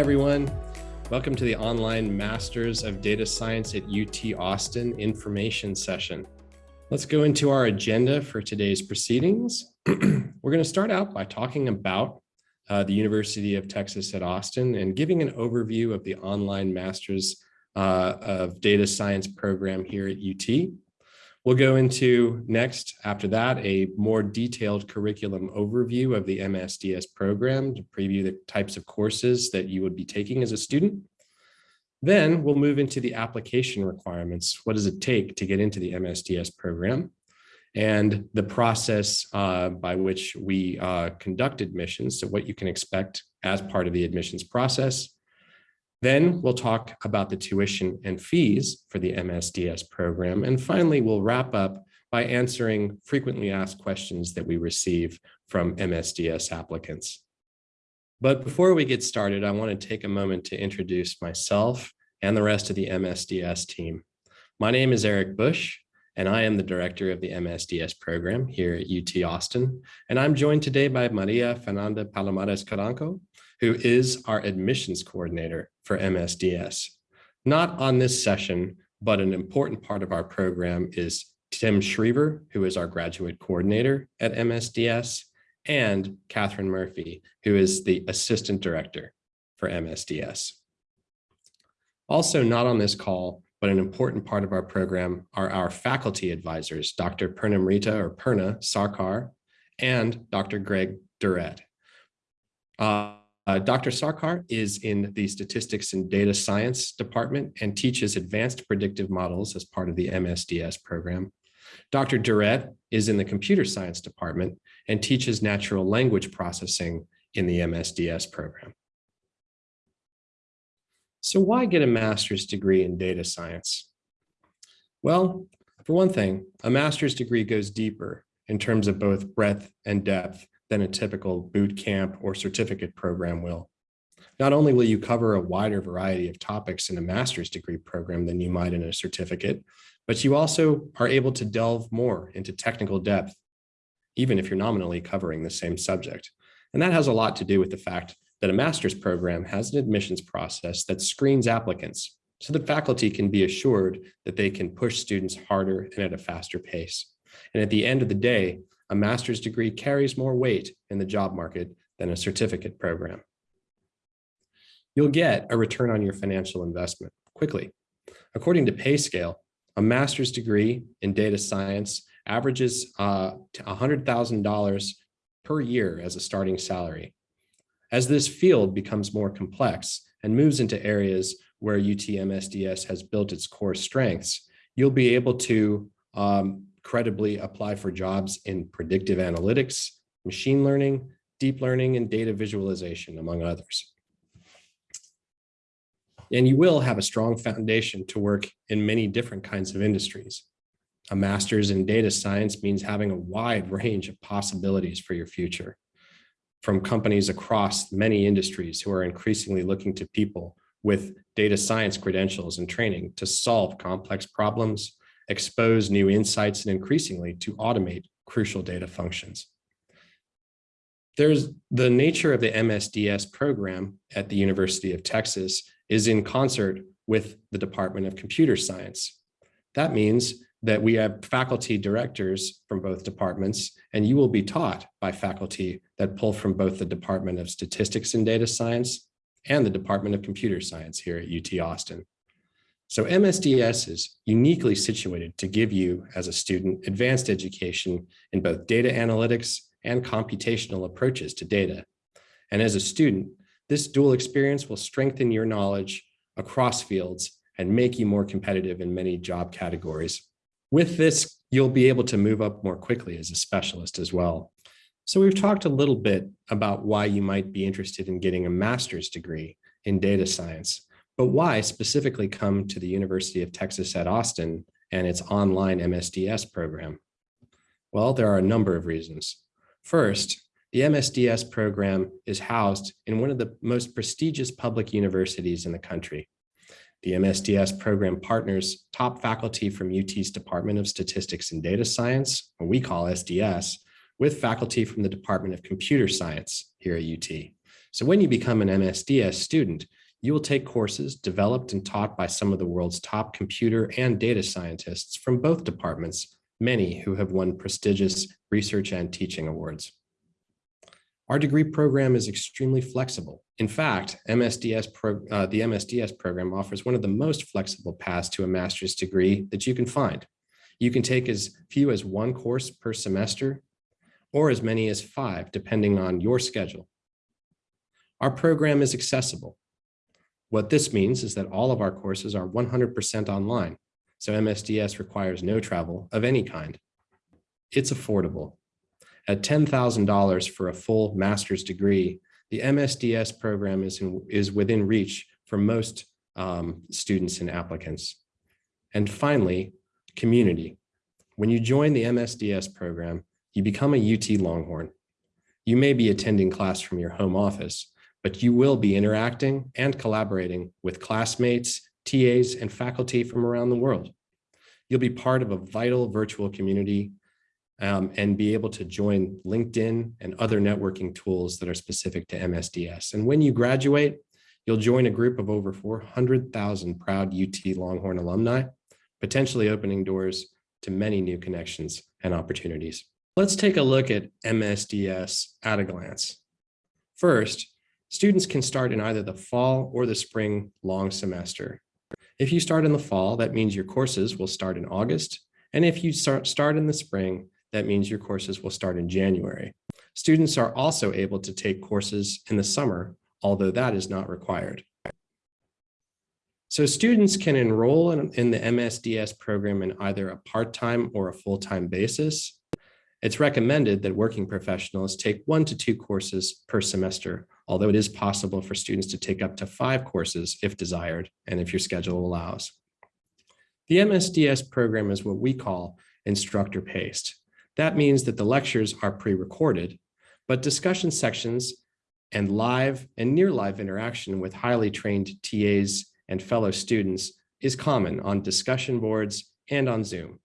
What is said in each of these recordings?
everyone. Welcome to the online Masters of Data Science at UT Austin information session. Let's go into our agenda for today's proceedings. We're going to start out by talking about uh, the University of Texas at Austin and giving an overview of the online Masters uh, of Data Science program here at UT. We'll go into next, after that, a more detailed curriculum overview of the MSDS program to preview the types of courses that you would be taking as a student. Then we'll move into the application requirements. What does it take to get into the MSDS program? And the process uh, by which we uh, conduct admissions, so what you can expect as part of the admissions process, then we'll talk about the tuition and fees for the MSDS program. And finally, we'll wrap up by answering frequently asked questions that we receive from MSDS applicants. But before we get started, I want to take a moment to introduce myself and the rest of the MSDS team. My name is Eric Bush, and I am the director of the MSDS program here at UT Austin. And I'm joined today by Maria Fernanda Palomares Caranco, who is our admissions coordinator for MSDS. Not on this session, but an important part of our program is Tim Schriever, who is our graduate coordinator at MSDS, and Catherine Murphy, who is the assistant director for MSDS. Also not on this call, but an important part of our program are our faculty advisors, Dr. Purnamrita or Purna Sarkar and Dr. Greg Durrett. Uh, uh, Dr. Sarkar is in the Statistics and Data Science Department and teaches advanced predictive models as part of the MSDS program. Dr. Durrett is in the Computer Science Department and teaches natural language processing in the MSDS program. So why get a master's degree in data science? Well, for one thing, a master's degree goes deeper in terms of both breadth and depth than a typical boot camp or certificate program will. Not only will you cover a wider variety of topics in a master's degree program than you might in a certificate, but you also are able to delve more into technical depth, even if you're nominally covering the same subject. And that has a lot to do with the fact that a master's program has an admissions process that screens applicants so that faculty can be assured that they can push students harder and at a faster pace. And at the end of the day, a master's degree carries more weight in the job market than a certificate program. You'll get a return on your financial investment quickly. According to PayScale, a master's degree in data science averages uh, $100,000 per year as a starting salary. As this field becomes more complex and moves into areas where UTMSDS has built its core strengths, you'll be able to um, credibly apply for jobs in predictive analytics, machine learning, deep learning, and data visualization, among others. And you will have a strong foundation to work in many different kinds of industries. A master's in data science means having a wide range of possibilities for your future from companies across many industries who are increasingly looking to people with data science credentials and training to solve complex problems expose new insights, and increasingly to automate crucial data functions. There's the nature of the MSDS program at the University of Texas is in concert with the Department of Computer Science. That means that we have faculty directors from both departments, and you will be taught by faculty that pull from both the Department of Statistics and Data Science and the Department of Computer Science here at UT Austin. So MSDS is uniquely situated to give you as a student advanced education in both data analytics and computational approaches to data. And as a student, this dual experience will strengthen your knowledge across fields and make you more competitive in many job categories. With this, you'll be able to move up more quickly as a specialist as well. So we've talked a little bit about why you might be interested in getting a master's degree in data science. But why specifically come to the University of Texas at Austin and its online MSDS program? Well, there are a number of reasons. First, the MSDS program is housed in one of the most prestigious public universities in the country. The MSDS program partners top faculty from UT's Department of Statistics and Data Science, what we call SDS, with faculty from the Department of Computer Science here at UT. So when you become an MSDS student, you will take courses developed and taught by some of the world's top computer and data scientists from both departments, many who have won prestigious research and teaching awards. Our degree program is extremely flexible. In fact, MSDS pro, uh, the MSDS program offers one of the most flexible paths to a master's degree that you can find. You can take as few as one course per semester or as many as five, depending on your schedule. Our program is accessible. What this means is that all of our courses are 100% online, so MSDS requires no travel of any kind. It's affordable. At $10,000 for a full master's degree, the MSDS program is, in, is within reach for most um, students and applicants. And finally, community. When you join the MSDS program, you become a UT Longhorn. You may be attending class from your home office, but you will be interacting and collaborating with classmates, TAs, and faculty from around the world. You'll be part of a vital virtual community um, and be able to join LinkedIn and other networking tools that are specific to MSDS. And when you graduate, you'll join a group of over 400,000 proud UT Longhorn alumni, potentially opening doors to many new connections and opportunities. Let's take a look at MSDS at a glance. First, Students can start in either the fall or the spring long semester. If you start in the fall, that means your courses will start in August. And if you start, start in the spring, that means your courses will start in January. Students are also able to take courses in the summer, although that is not required. So students can enroll in, in the MSDS program in either a part-time or a full-time basis. It's recommended that working professionals take one to two courses per semester although it is possible for students to take up to five courses if desired and if your schedule allows. The MSDS program is what we call instructor paced. That means that the lectures are pre-recorded, but discussion sections and live and near live interaction with highly trained TAs and fellow students is common on discussion boards and on Zoom.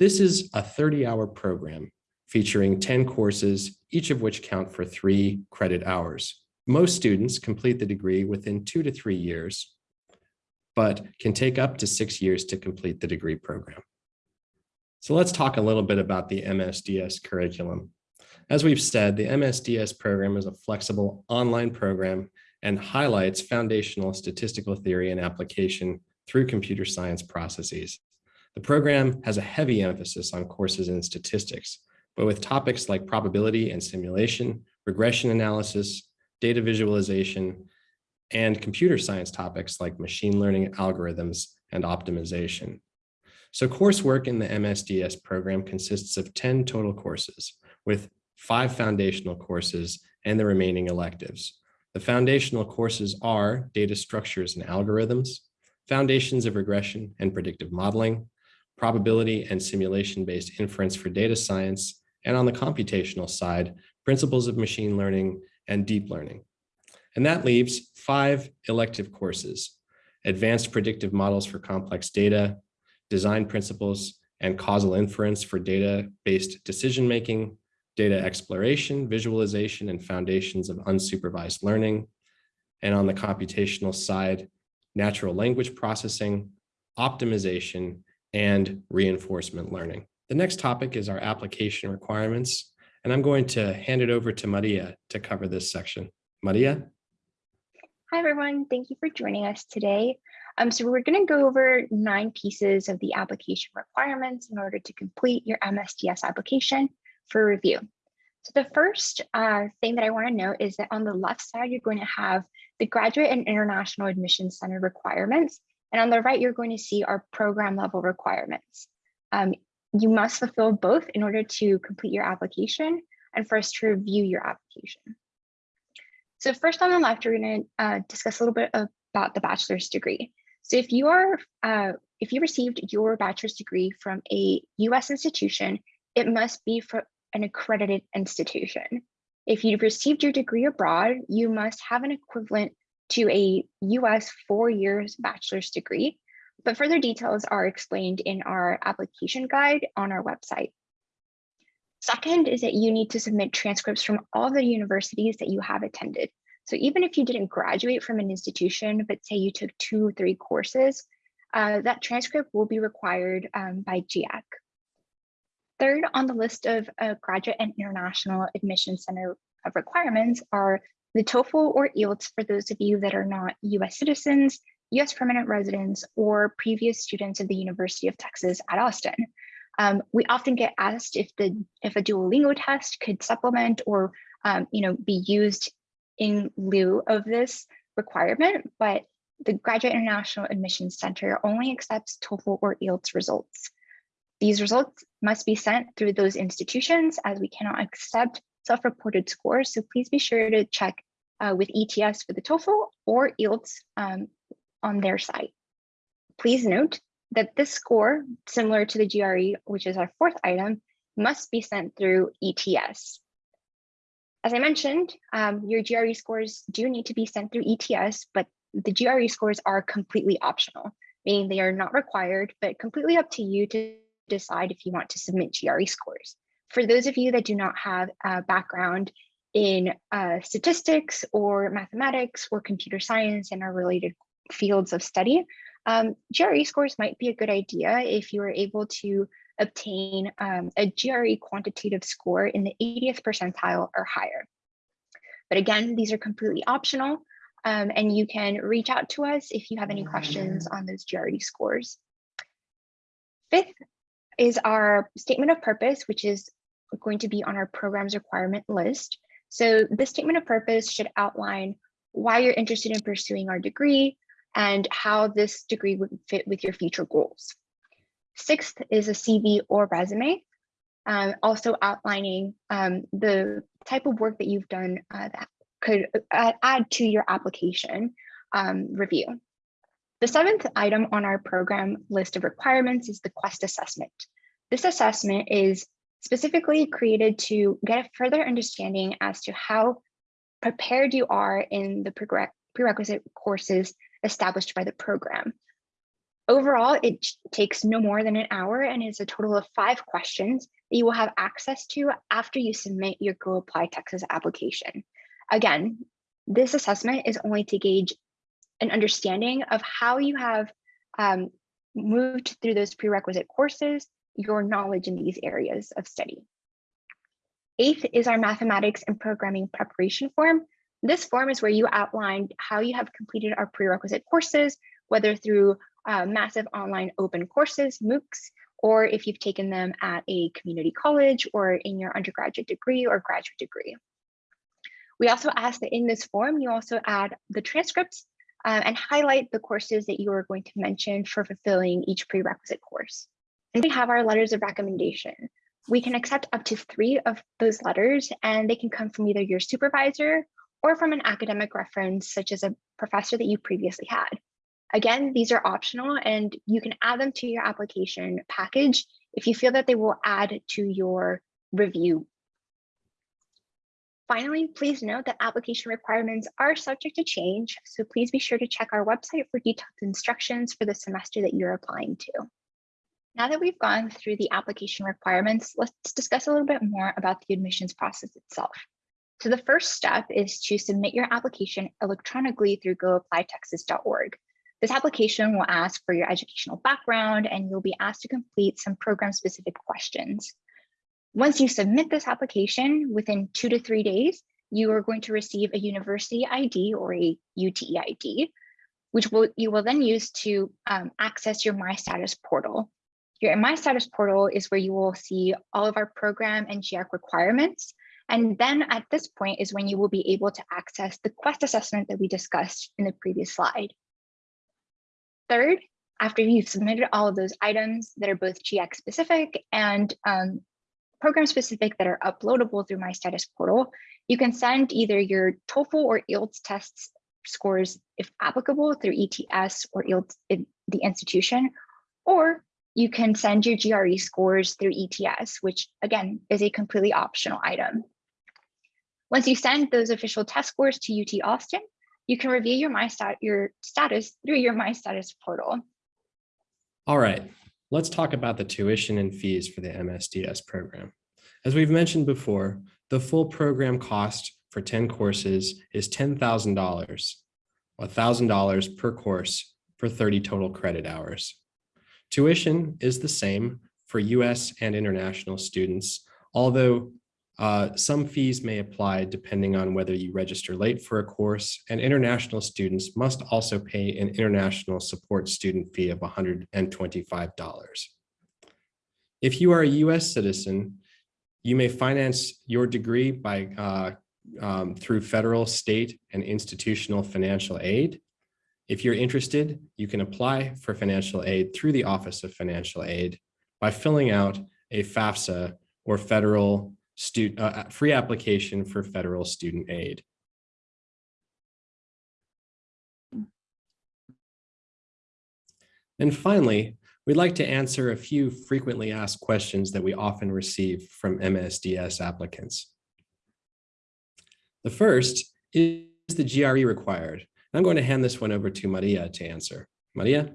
This is a 30 hour program featuring 10 courses, each of which count for three credit hours. Most students complete the degree within two to three years, but can take up to six years to complete the degree program. So let's talk a little bit about the MSDS curriculum. As we've said, the MSDS program is a flexible online program and highlights foundational statistical theory and application through computer science processes. The program has a heavy emphasis on courses in statistics, but with topics like probability and simulation, regression analysis, data visualization, and computer science topics like machine learning algorithms and optimization. So coursework in the MSDS program consists of 10 total courses with five foundational courses and the remaining electives. The foundational courses are data structures and algorithms, foundations of regression and predictive modeling, probability and simulation-based inference for data science, and on the computational side, principles of machine learning and deep learning. And that leaves five elective courses, advanced predictive models for complex data, design principles and causal inference for data-based decision-making, data exploration, visualization, and foundations of unsupervised learning. And on the computational side, natural language processing, optimization, and reinforcement learning. The next topic is our application requirements, and I'm going to hand it over to Maria to cover this section. Maria? Hi, everyone. Thank you for joining us today. Um, so we're going to go over nine pieces of the application requirements in order to complete your MSDS application for review. So the first uh, thing that I want to note is that on the left side, you're going to have the Graduate and International Admissions Center requirements. And on the right, you're going to see our program level requirements. Um, you must fulfill both in order to complete your application and for us to review your application. So first on the left, we're going to uh, discuss a little bit about the bachelor's degree. So if you are, uh, if you received your bachelor's degree from a US institution, it must be from an accredited institution. If you've received your degree abroad, you must have an equivalent to a US four years bachelor's degree, but further details are explained in our application guide on our website. Second is that you need to submit transcripts from all the universities that you have attended. So even if you didn't graduate from an institution, but say you took two or three courses, uh, that transcript will be required um, by GIAC. Third on the list of uh, graduate and international admission center of requirements are the TOEFL or IELTS for those of you that are not US citizens, US permanent residents, or previous students of the University of Texas at Austin. Um, we often get asked if the if a Duolingo test could supplement or um, you know be used in lieu of this requirement, but the Graduate International Admissions Center only accepts TOEFL or IELTS results. These results must be sent through those institutions as we cannot accept self-reported scores. So please be sure to check uh, with ETS for the TOEFL or IELTS um, on their site. Please note that this score, similar to the GRE, which is our fourth item, must be sent through ETS. As I mentioned, um, your GRE scores do need to be sent through ETS, but the GRE scores are completely optional, meaning they are not required, but completely up to you to decide if you want to submit GRE scores. For those of you that do not have a background in uh, statistics or mathematics or computer science and our related fields of study, um, GRE scores might be a good idea if you are able to obtain um, a GRE quantitative score in the 80th percentile or higher. But again, these are completely optional um, and you can reach out to us if you have any questions on those GRE scores. Fifth is our statement of purpose, which is going to be on our programs requirement list. So this statement of purpose should outline why you're interested in pursuing our degree, and how this degree would fit with your future goals. Sixth is a CV or resume, um, also outlining um, the type of work that you've done uh, that could uh, add to your application um, review. The seventh item on our program list of requirements is the QUEST assessment. This assessment is specifically created to get a further understanding as to how prepared you are in the prerequisite courses established by the program. Overall, it takes no more than an hour and is a total of five questions that you will have access to after you submit your Go Apply Texas application. Again, this assessment is only to gauge an understanding of how you have um, moved through those prerequisite courses, your knowledge in these areas of study. Eighth is our mathematics and programming preparation form. This form is where you outlined how you have completed our prerequisite courses, whether through uh, massive online open courses, MOOCs, or if you've taken them at a community college or in your undergraduate degree or graduate degree. We also ask that in this form, you also add the transcripts uh, and highlight the courses that you are going to mention for fulfilling each prerequisite course. And we have our letters of recommendation. We can accept up to three of those letters and they can come from either your supervisor or from an academic reference, such as a professor that you previously had. Again, these are optional and you can add them to your application package if you feel that they will add to your review. Finally, please note that application requirements are subject to change, so please be sure to check our website for detailed instructions for the semester that you're applying to. Now that we've gone through the application requirements, let's discuss a little bit more about the admissions process itself. So the first step is to submit your application electronically through goapplytexas.org. This application will ask for your educational background and you'll be asked to complete some program specific questions. Once you submit this application within two to three days, you are going to receive a university ID or a UT EID, which will, you will then use to um, access your My Status portal. Your My Status portal is where you will see all of our program and GIAC requirements, and then at this point is when you will be able to access the quest assessment that we discussed in the previous slide. Third, after you've submitted all of those items that are both GIAC specific and um, program specific that are uploadable through my status portal, you can send either your TOEFL or IELTS tests scores if applicable through ETS or IELTS in the institution, or you can send your GRE scores through ETS, which again is a completely optional item. Once you send those official test scores to UT Austin, you can review your My Stat your status through your My Status portal. All right, let's talk about the tuition and fees for the MSDS program. As we've mentioned before, the full program cost for 10 courses is $10,000, $1,000 per course for 30 total credit hours. Tuition is the same for US and international students, although uh, some fees may apply depending on whether you register late for a course, and international students must also pay an international support student fee of $125. If you are a US citizen, you may finance your degree by uh, um, through federal, state, and institutional financial aid. If you're interested, you can apply for financial aid through the Office of Financial Aid by filling out a FAFSA or federal student uh, free application for federal student aid. And finally, we'd like to answer a few frequently asked questions that we often receive from MSDS applicants. The first is the GRE required? I'm going to hand this one over to Maria to answer. Maria?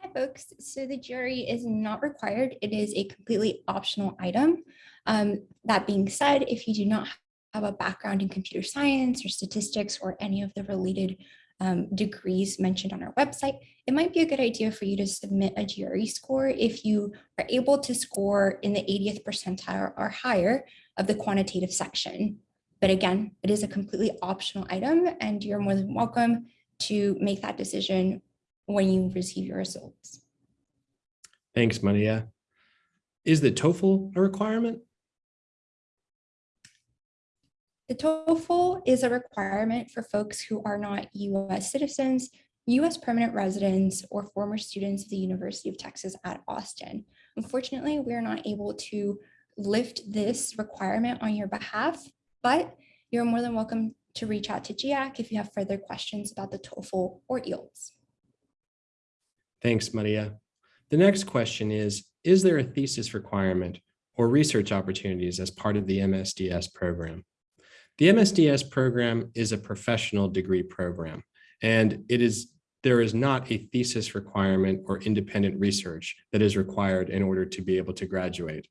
Hi, folks. So the GRE is not required. It is a completely optional item. Um, that being said, if you do not have a background in computer science or statistics or any of the related um, degrees mentioned on our website, it might be a good idea for you to submit a GRE score if you are able to score in the 80th percentile or higher of the quantitative section. But again, it is a completely optional item and you're more than welcome to make that decision when you receive your results. Thanks, Maria. Is the TOEFL a requirement? The TOEFL is a requirement for folks who are not US citizens, US permanent residents, or former students of the University of Texas at Austin. Unfortunately, we are not able to lift this requirement on your behalf, but you're more than welcome to reach out to GIAC if you have further questions about the TOEFL or IELTS. Thanks, Maria. The next question is, is there a thesis requirement or research opportunities as part of the MSDS program? The MSDS program is a professional degree program, and it is there is not a thesis requirement or independent research that is required in order to be able to graduate.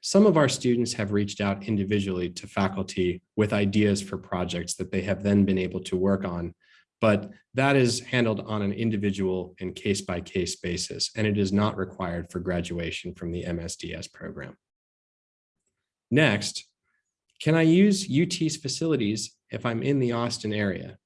Some of our students have reached out individually to faculty with ideas for projects that they have then been able to work on, but that is handled on an individual and case-by-case -case basis, and it is not required for graduation from the MSDS program. Next, can I use UT's facilities if I'm in the Austin area?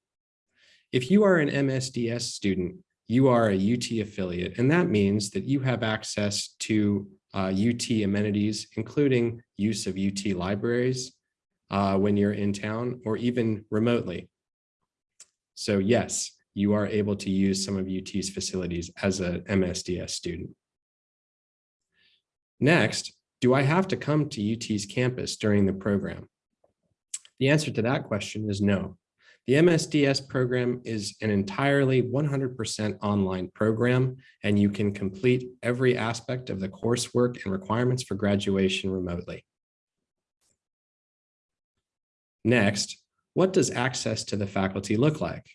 If you are an MSDS student, you are a UT affiliate, and that means that you have access to uh, UT amenities, including use of UT libraries uh, when you're in town or even remotely. So yes, you are able to use some of UT's facilities as a MSDS student. Next, do I have to come to UT's campus during the program? The answer to that question is no. The MSDS program is an entirely 100% online program, and you can complete every aspect of the coursework and requirements for graduation remotely. Next, what does access to the faculty look like?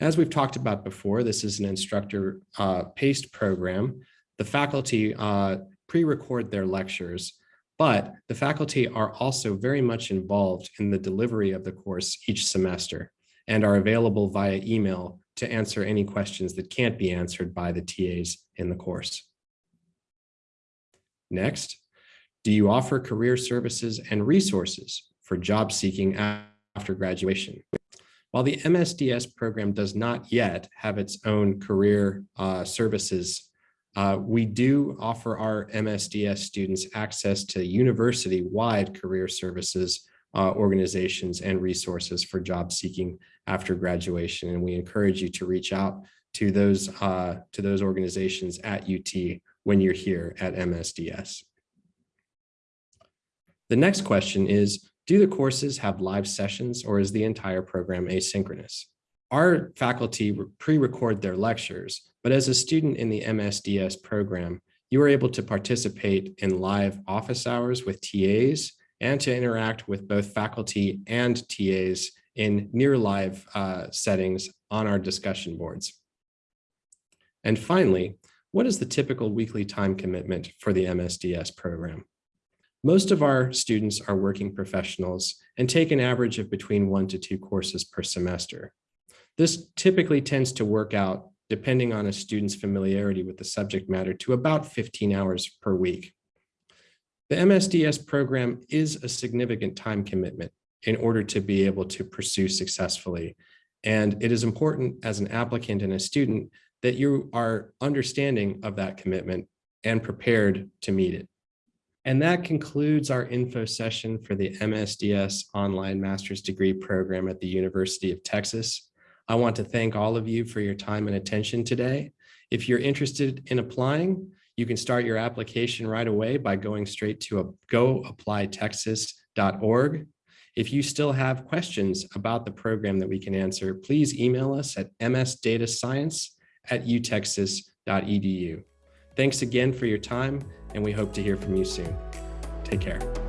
As we've talked about before, this is an instructor uh, paced program. The faculty uh, pre-record their lectures, but the faculty are also very much involved in the delivery of the course each semester and are available via email to answer any questions that can't be answered by the TAs in the course. Next, do you offer career services and resources for job seeking after graduation? While the MSDS program does not yet have its own career uh, services uh, we do offer our MSDS students access to university-wide career services uh, organizations and resources for job seeking after graduation. And we encourage you to reach out to those, uh, to those organizations at UT when you're here at MSDS. The next question is, do the courses have live sessions or is the entire program asynchronous? Our faculty pre-record their lectures but as a student in the MSDS program, you are able to participate in live office hours with TAs and to interact with both faculty and TAs in near live uh, settings on our discussion boards. And finally, what is the typical weekly time commitment for the MSDS program? Most of our students are working professionals and take an average of between one to two courses per semester. This typically tends to work out, depending on a student's familiarity with the subject matter, to about 15 hours per week. The MSDS program is a significant time commitment in order to be able to pursue successfully. And it is important as an applicant and a student that you are understanding of that commitment and prepared to meet it. And that concludes our info session for the MSDS Online Master's Degree Program at the University of Texas. I want to thank all of you for your time and attention today. If you're interested in applying, you can start your application right away by going straight to goapplytexas.org. If you still have questions about the program that we can answer, please email us at msdatascience at utexas.edu. Thanks again for your time, and we hope to hear from you soon. Take care.